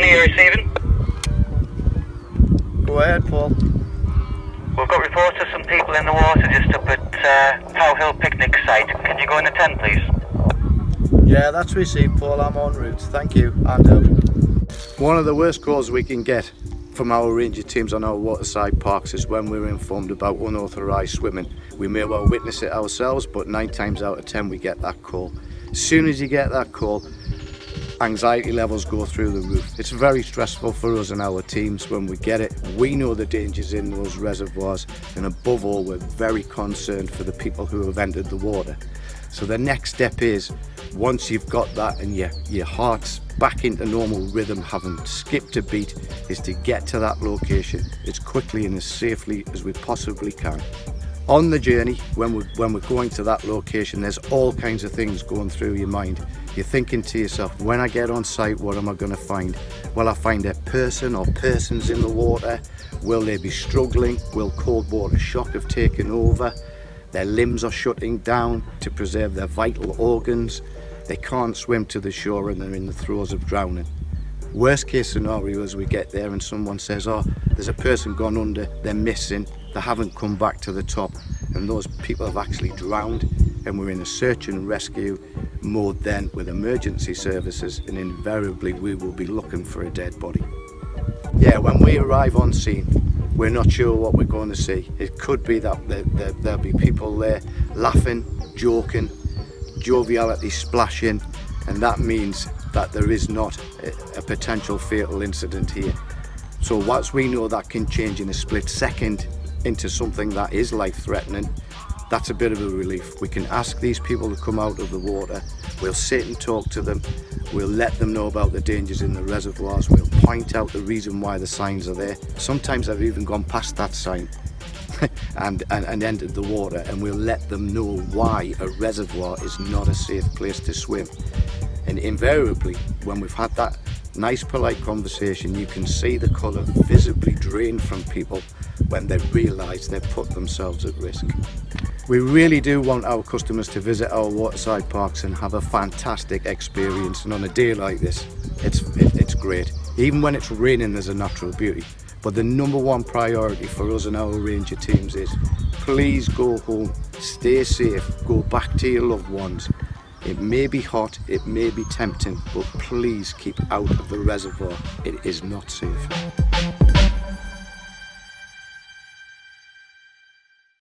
Money you're receiving? Go ahead, Paul. We've got reports of some people in the water just up at uh, Pow Hill picnic site. Can you go in the tent, please? Yeah, that's received, Paul. I'm en route. Thank you. And. Um, one of the worst calls we can get from our ranger teams on our waterside parks is when we're informed about unauthorised swimming. We may well witness it ourselves, but nine times out of ten we get that call. As soon as you get that call, anxiety levels go through the roof. It's very stressful for us and our teams when we get it. We know the dangers in those reservoirs and above all we're very concerned for the people who have entered the water. So the next step is, once you've got that and your, your heart's back into normal rhythm, having skipped a beat, is to get to that location as quickly and as safely as we possibly can. On the journey, when we're, when we're going to that location, there's all kinds of things going through your mind. You're thinking to yourself, when I get on site, what am I going to find? Will I find a person or persons in the water? Will they be struggling? Will cold water shock have taken over? Their limbs are shutting down to preserve their vital organs. They can't swim to the shore and they're in the throes of drowning. Worst case scenario is we get there and someone says, oh, there's a person gone under, they're missing, they haven't come back to the top and those people have actually drowned and we're in a search and rescue mode then with emergency services and invariably we will be looking for a dead body. Yeah, when we arrive on scene, we're not sure what we're going to see. It could be that there, there, there'll be people there laughing, joking, joviality splashing, and that means that there is not a, potential fatal incident here. So once we know that can change in a split second into something that is life-threatening, that's a bit of a relief. We can ask these people to come out of the water, we'll sit and talk to them, we'll let them know about the dangers in the reservoirs, we'll point out the reason why the signs are there. Sometimes I've even gone past that sign and, and, and entered the water and we'll let them know why a reservoir is not a safe place to swim. And invariably, when we've had that nice polite conversation, you can see the colour visibly drain from people when they realise they've put themselves at risk. We really do want our customers to visit our waterside parks and have a fantastic experience and on a day like this it's, it, it's great. Even when it's raining there's a natural beauty but the number one priority for us and our ranger teams is please go home, stay safe, go back to your loved ones. It may be hot, it may be tempting but please keep out of the reservoir, it is not safe.